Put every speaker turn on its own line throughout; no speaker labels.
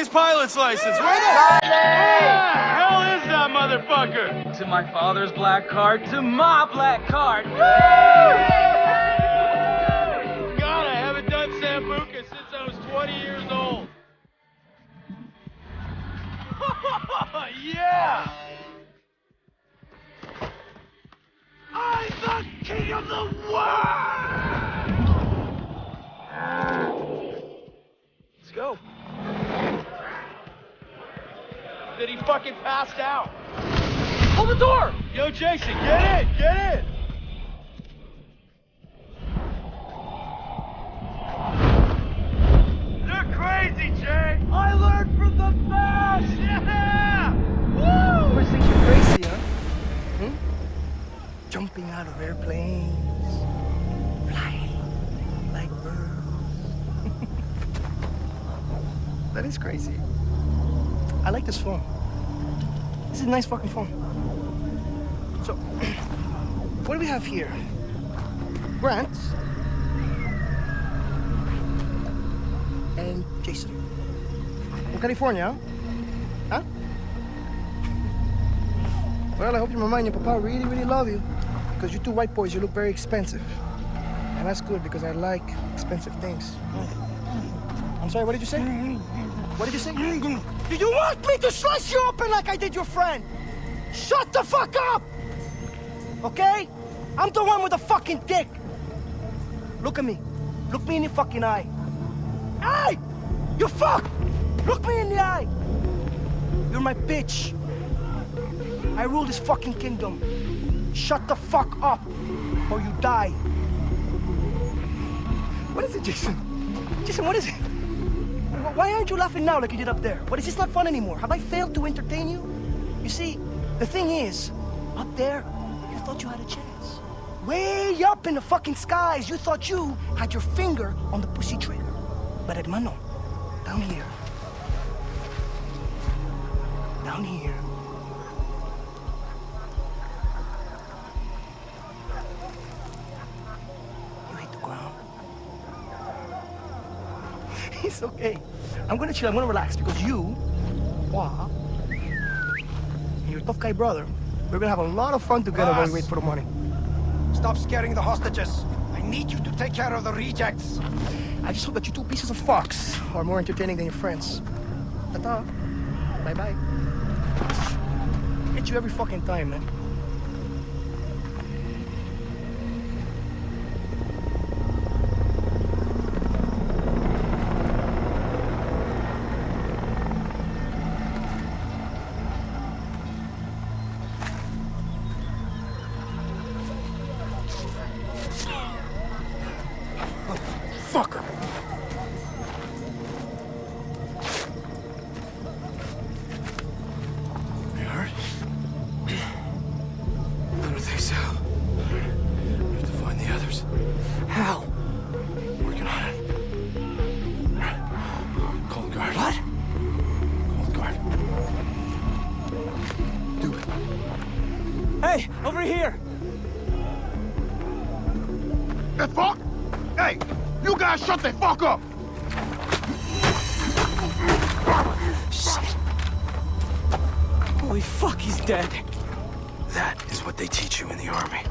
his pilot's license. Where the hell is that motherfucker?
To my father's black card, to my black card.
God, I haven't done Sambuca since I was 20 years old. yeah! I'm the king of the world! Let's go. Did he fucking passed out? Hold the door! Yo, Jason, get in! Get in! They're crazy, Jay! I learned from the best! Yeah! Woo!
First think you're crazy, huh? Hmm? Jumping out of airplanes, flying like birds. that is crazy. I like this phone. This is a nice fucking phone. So, what do we have here? Grant and Jason. From California, huh? Well, I hope your mama and your papa really, really love you. Because you two white boys, you look very expensive. And that's good because I like expensive things. Mm. I'm sorry, what did you say? Mm-hmm. What did you say? Mm-hmm. Do you want me to slice you open like I did your friend? Shut the fuck up! Okay? I'm the one with the fucking dick. Look at me. Look me in the fucking eye. Hey! You fuck! Look me in the eye! You're my bitch. I rule this fucking kingdom. Shut the fuck up, or you die. What is it, Jason? Jason, what is it? Wh- Why aren't you laughing now like you did up there? What is this not fun anymore? Have I failed to entertain you? You see, the thing is, up there, you thought you had a chance. Way up in the fucking skies, you thought you had your finger on the pussy trigger. But hermano, down here, down here, it's okay. I'm gonna chill, I'm gonna relax because you, Wah, and your tough guy brother, we're gonna have a lot of fun together while we wait for the money.
Stop scaring the hostages. I need you to take care of the rejects.
I just hope that you two pieces of fox are more entertaining than your friends. Ta-ta. Bye-bye. Hit you every fucking time, man. Holy fuck, he's dead.
That is what they teach you in the army.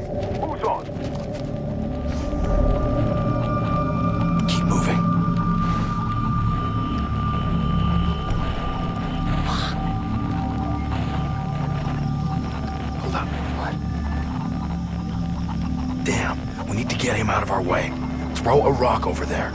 Who's on?
Keep moving. Hold up. What? Damn, we need to get him out of our way. Throw a rock over there.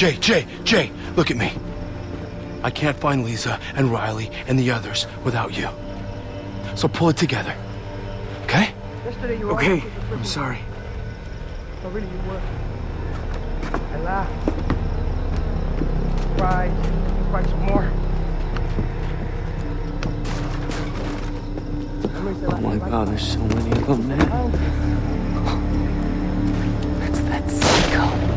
Jay, Jay, Jay, look at me. I can't find Lisa and Riley and the others without you. So pull it together. Okay?
Yesterday you were
Okay,
always with the
I'm sorry.
No, really, you were. I laughed. Cried. Cried some more.
Oh my god, there's so many of them, man. Oh. That's that psycho.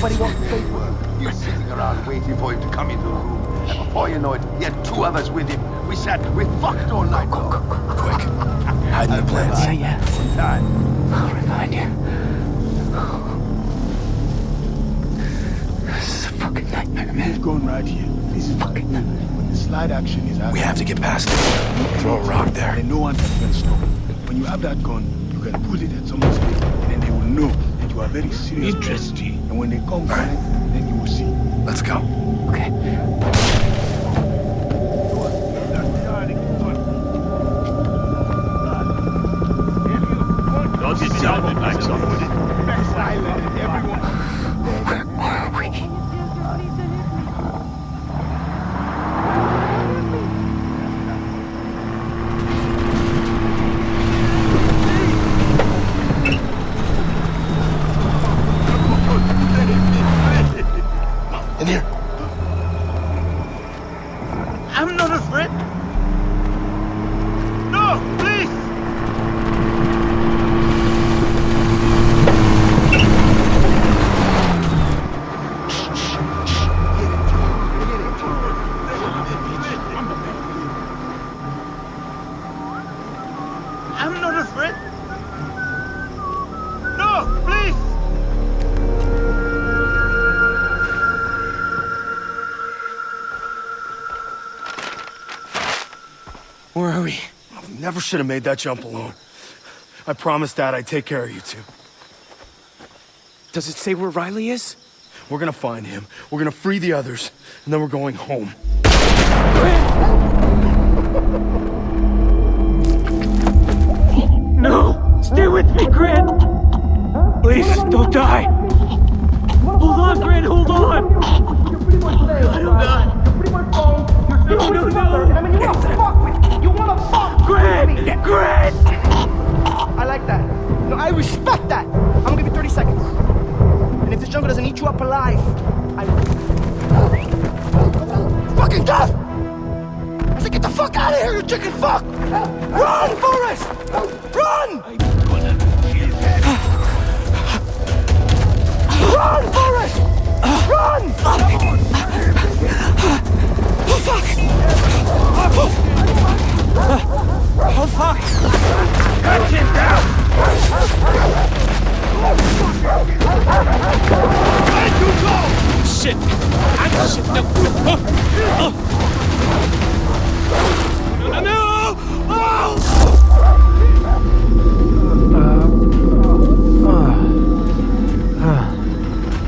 Nobody wants to pay for it.
You're sitting around waiting for him to come into the room. And before you know it, he had two others with him. We sat, we fucked all night long.
Quick. Hide in the plants.
Yeah, yeah.
Time.
I'll remind you. This is a fucking nightmare, man.
We've gone right here. This is fucking When the slide action is happening,
We have to get past it. Throw a rock there.
and no one can stop. When you have that gun, you can pull it at someone's head, and then they will know that you are very serious. Interesting. And when they come back, then you will see.
Let's go.
Okay.
Does it sound like somebody?
Never should have made that jump alone. I promised Dad I'd take care of you two.
Does it say where Riley is?
We're gonna find him. We're gonna free the others, and then we're going home.
No! Stay with me, Grant! Please, don't die! Hold on, Grant, hold on! God, hold on! No, no, no!
I mean, you wanna fuck me. You wanna fuck with me.
Grant!
I like that. No, I respect that. I'm gonna give you 30 seconds. And if this jungle doesn't eat you up alive, I will. Fucking death! I said, get the fuck out of here, you chicken fuck! Run, Forrest! Run! Run, Forrest! Run! Oh, fuck!
Oh, Oh fuck! Cut him down! Where'd you go? Shit! I. No!
Oh!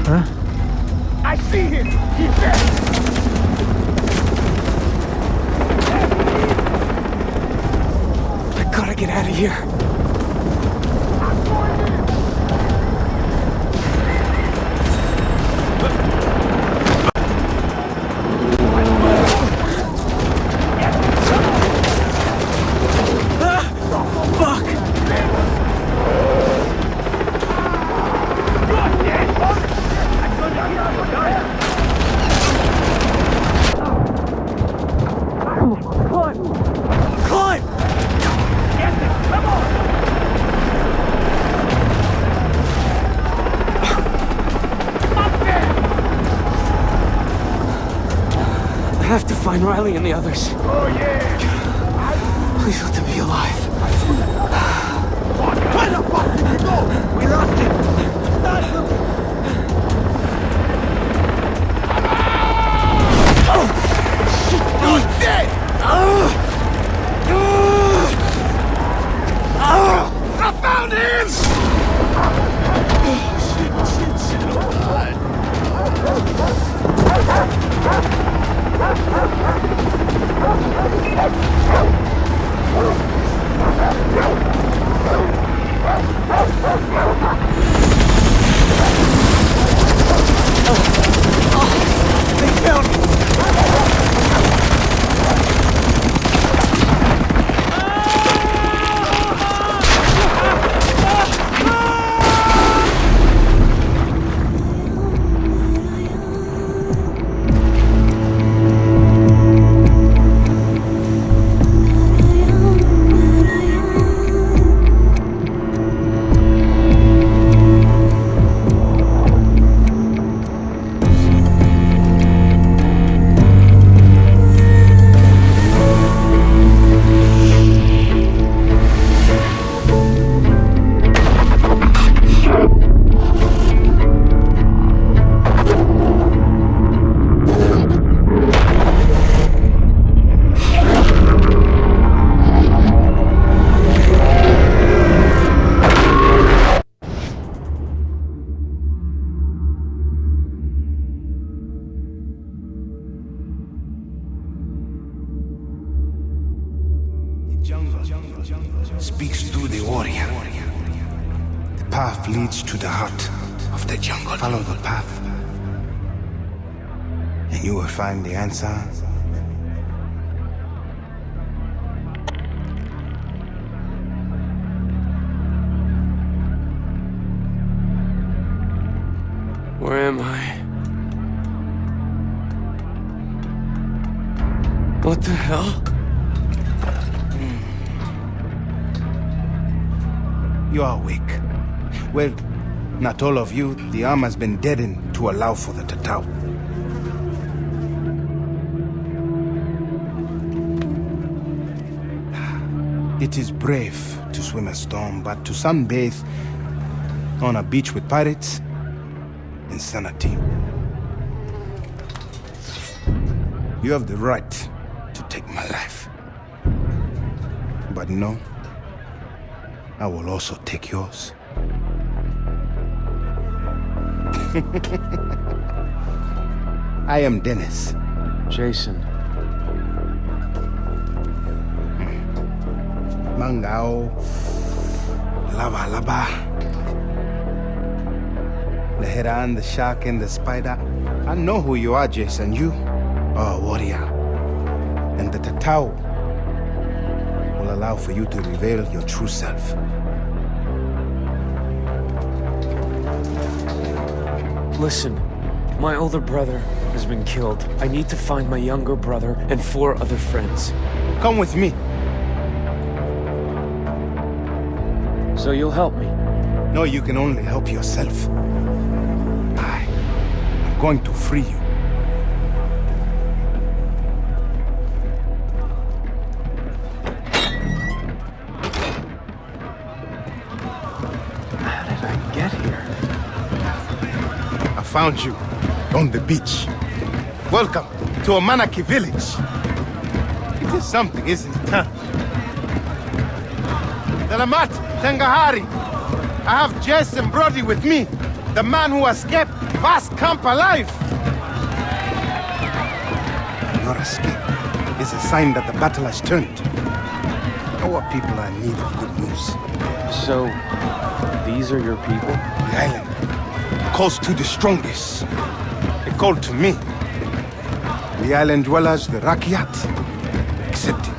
Huh? I see him! He's dead! gotta get out of here. Find Riley and the
others. Oh, yeah.
Speaks to the warrior. The path leads to the heart of the jungle. Follow the path, and you will find the answer.
Where am I?
You are weak. Well, not all of you. The arm has been deadened to allow for the Tatau. It is brave to swim a storm, but to sunbathe on a beach with pirates, insanity. You have the right to take my life. But no, I will also take yours. I am Dennis.
Jason.
Mangao. Lava Lava. The heron, the shark, and the spider. I know who you are, Jason. You are a warrior. And the Tatau will allow for you to reveal your true self.
Listen, my older brother has been killed. I need to find my younger brother and four other friends.
Come with me.
So you'll help me.
No, you can only help yourself. I am going to free you. Found you on the beach. Welcome to Amanaki village. It is something, isn't it, huh? Dalamat Tangahari. I have Jason Brody with me. The man who escaped Vast Camp alive. Your escape is a sign that the battle has turned. Our people are in need of good news.
So, these are your people?
The island calls to the strongest. They called to me. The island dwellers, the Rakyat, accepted.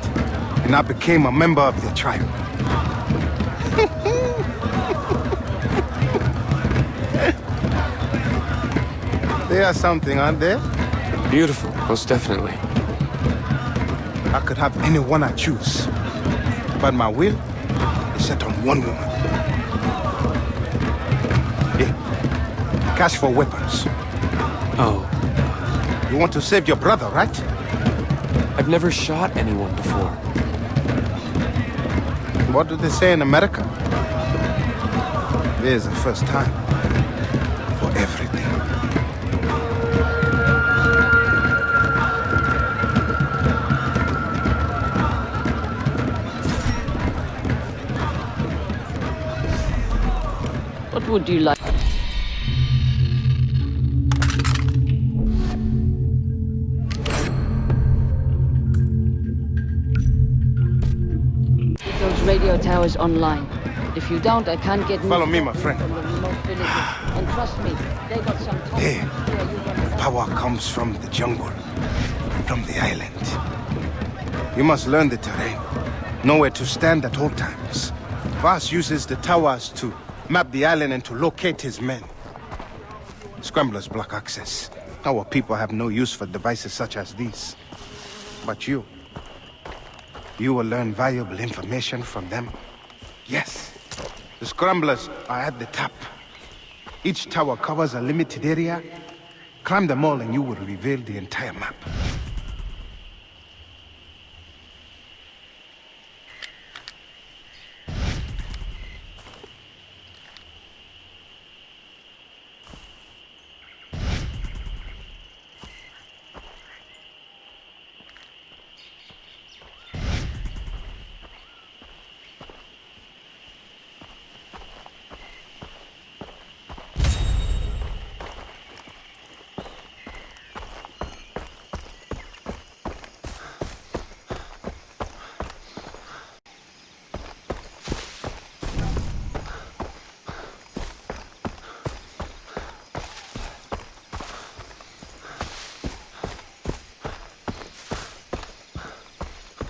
And I became a member of their tribe. they are something, aren't they?
Beautiful, most definitely.
I could have anyone I choose. But my will is set on one woman. Cash for weapons.
Oh,
You want to save your brother, right?
I've never shot anyone before.
What do they say in America? There's a first time for everything.
What would you like? Towers online. If you don't, I can't get
Follow me, my friend.
from the remote villages. And trust me, they got some.
There.
Yeah, you got it.
Power comes from the jungle, from the island. You must learn the terrain, know where to stand at all times. Vaas uses the towers to map the island and to locate his men. Scramblers block access. Our people have no use for devices such as these. But you, you will learn valuable information from them. Yes, the scramblers are at the top. Each tower covers a limited area. Climb them all and you will reveal the entire map.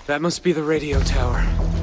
That must be the radio tower.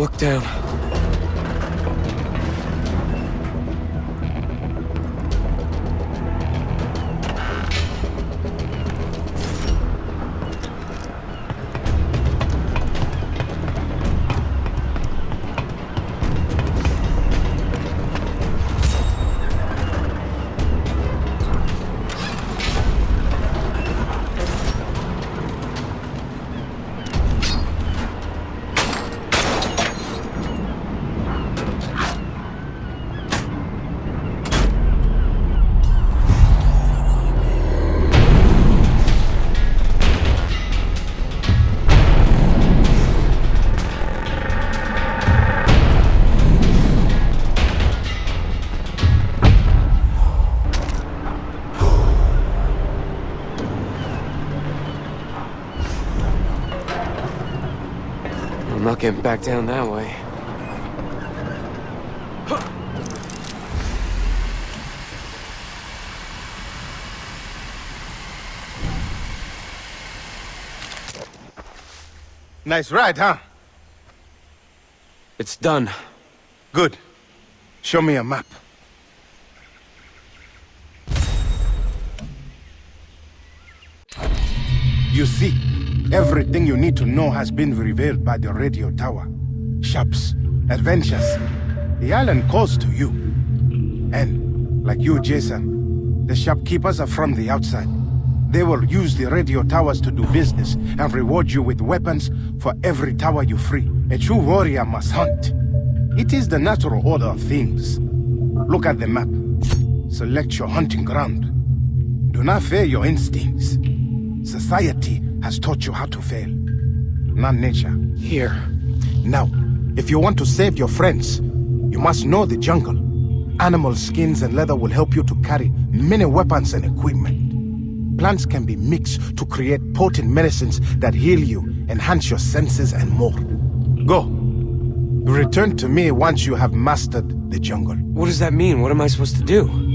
Look down. Getting back down that way.
Nice ride, huh?
It's done.
Good. Show me a map. You see, everything you need to know has been revealed by the radio tower. Shops, adventures. The island calls to you. And, like you, Jason, the shopkeepers are from the outside. They will use the radio towers to do business and reward you with weapons for every tower you free. A true warrior must hunt. It is the natural order of things. Look at the map. Select your hunting ground. Do not fear your instincts. Society has taught you how to fail, not nature.
Here.
Now, if you want to save your friends, you must know the jungle. Animal skins and leather will help you to carry many weapons and equipment. Plants can be mixed to create potent medicines that heal you, enhance your senses, and more. Go. Return to me once you have mastered the jungle.
What does that mean? What am I supposed to do?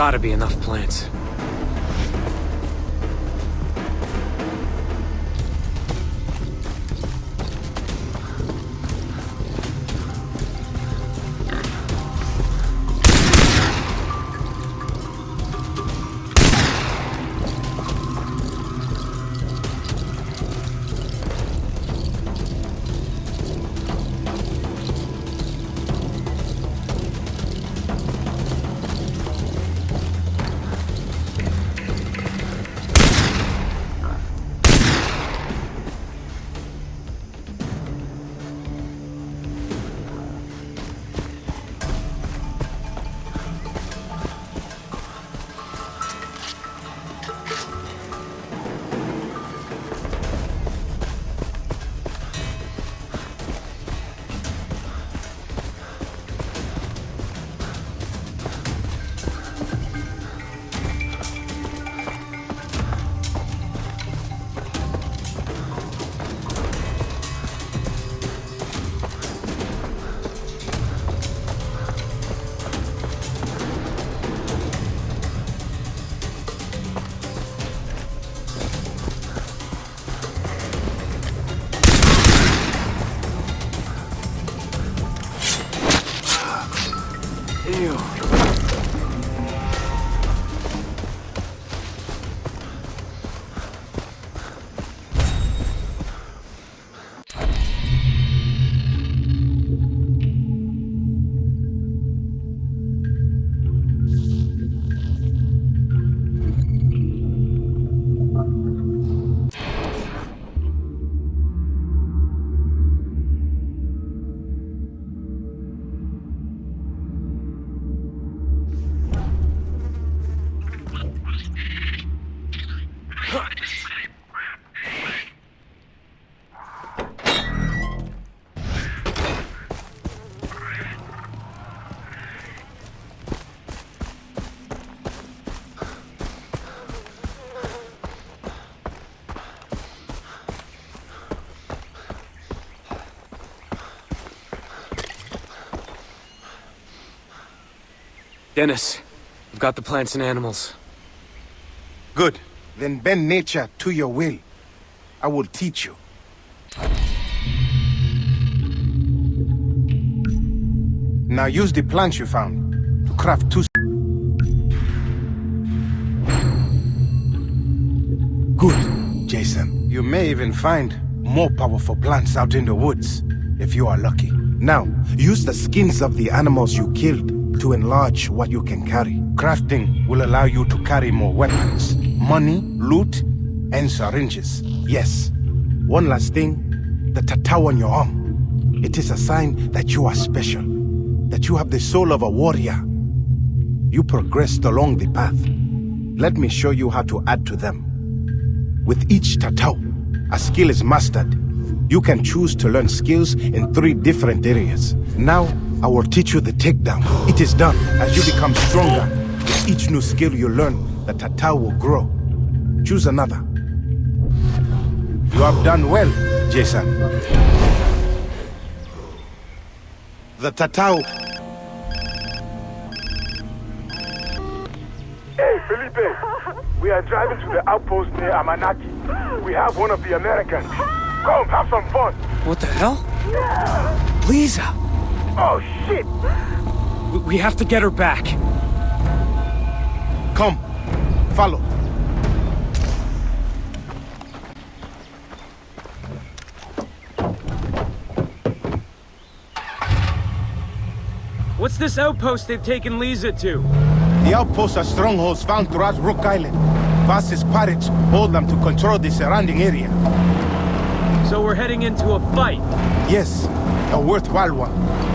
Gotta be enough plants.
Dennis, I've got the plants and animals.
Good. Then bend nature to your will. I will teach you. Now use the plants you found to craft two... Good, Jason. You may even find more powerful plants out in the woods, if you are lucky. Now, use the skins of the animals you killed to enlarge what you can carry. Crafting will allow you to carry more weapons, money, loot, and syringes. Yes. One last thing, the tattoo on your arm. It is a sign that you are special, that you have the soul of a warrior. You progressed along the path. Let me show you how to add to them. With each tattoo, a skill is mastered. You can choose to learn skills in three different areas. Now, I will teach you the takedown. It is done. As you become stronger, with each new skill you learn, the tattoo will grow. Choose another. You have done well, Jason. The tattoo...
Hey, Felipe! We are driving to the outpost near Amanaki. We have one of the Americans. Come, have some fun!
What the hell? Lisa!
Oh, shit!
We, we have to get her back.
Come, follow.
What's this outpost they've taken Lisa to?
The outposts are strongholds found throughout Rook Island. Fastest pirates hold them to control the surrounding area.
So we're heading into a fight.
Yes, a worthwhile one.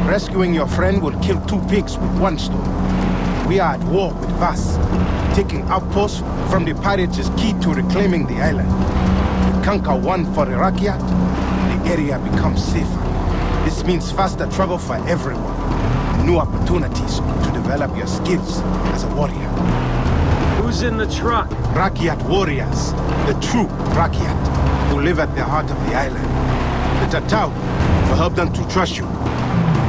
Rescuing your friend will kill two pigs with one stone. We are at war with Vaas. Taking outposts from the pirates is key to reclaiming the island. We conquer one for Iraqiat, the area becomes safer. This means faster travel for everyone. New opportunities to develop your skills as a warrior.
Who's in the truck?
Rakyat warriors, the true Rakyat, who live at the heart of the island. The Tatau will help them to trust you.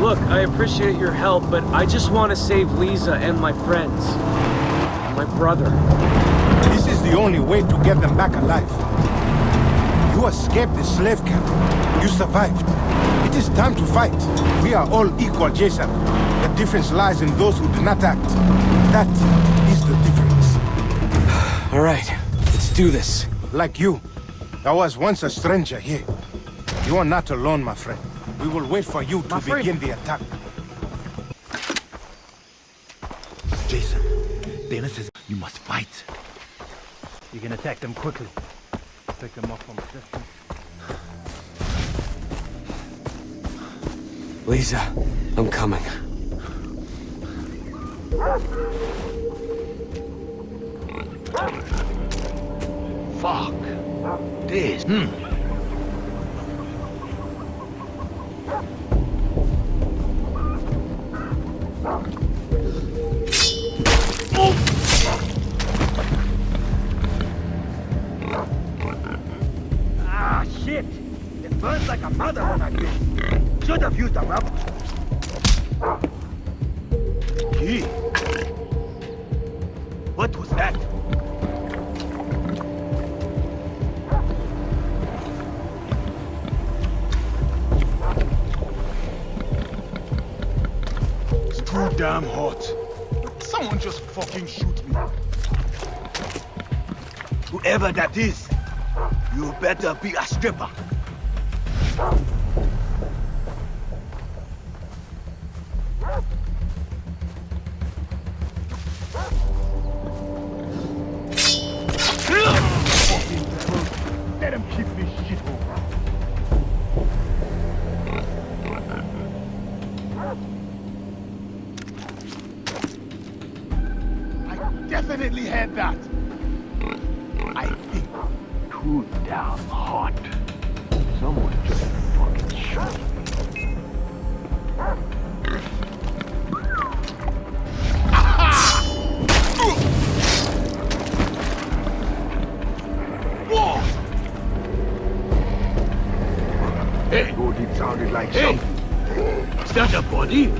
Look, I appreciate your help, but I just want to save Lisa and my friends. And My brother.
This is the only way to get them back alive. You escaped the slave camp. You survived. It is time to fight. We are all equal, Jason. The difference lies in those who do not act. That is the difference.
All right, let's do this.
Like you. I was once a stranger here. You are not alone, my friend. We will wait for you to
My friend.
begin the attack.
Jason, Dana says you must fight.
You can attack them quickly. Pick them up from a distance.
Lisa, I'm coming.
Fuck. This. Hmm.
Ah, shit! It burns like a mother when I did. Should have used a rubber. Damn hot. Someone just fucking shoot me. Whoever that is, you better be a stripper. Hey! It sounded like hey. Is that a body?